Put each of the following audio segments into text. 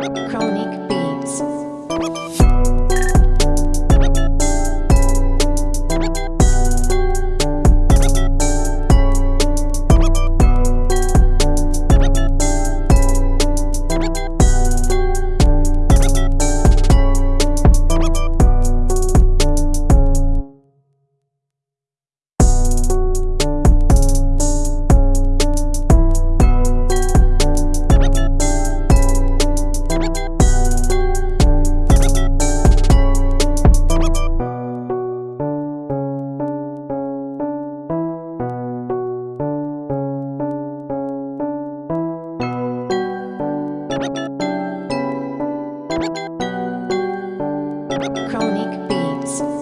Chronic Chronic Beats.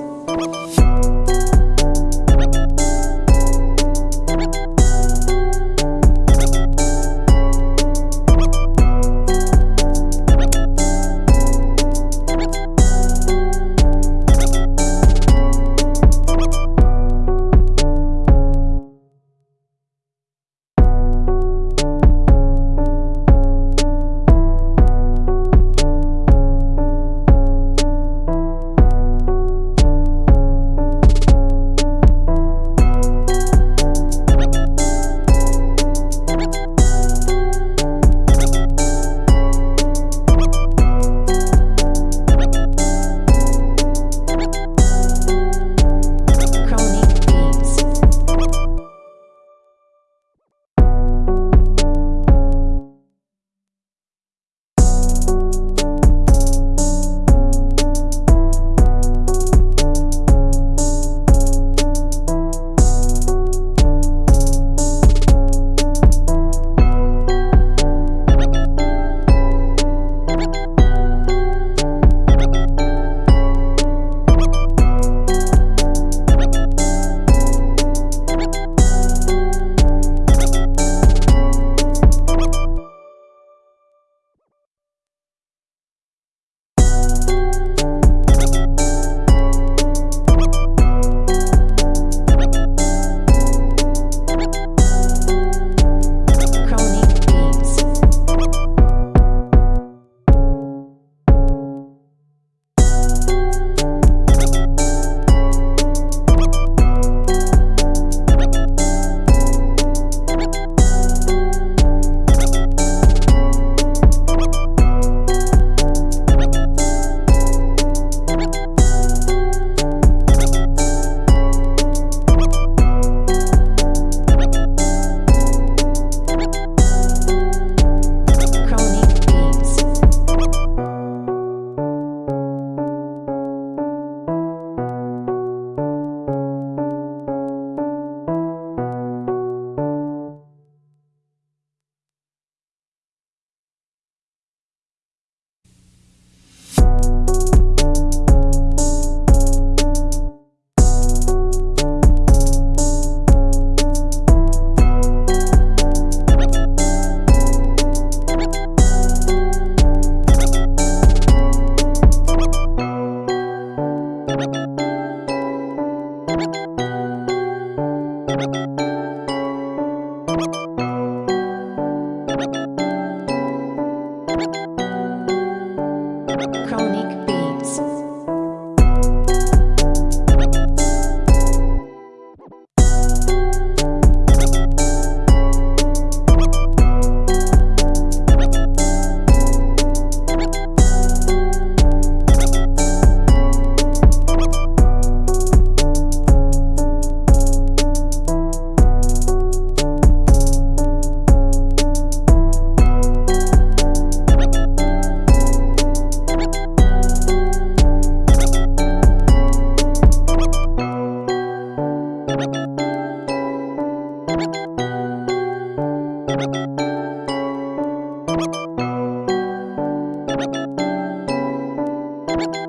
you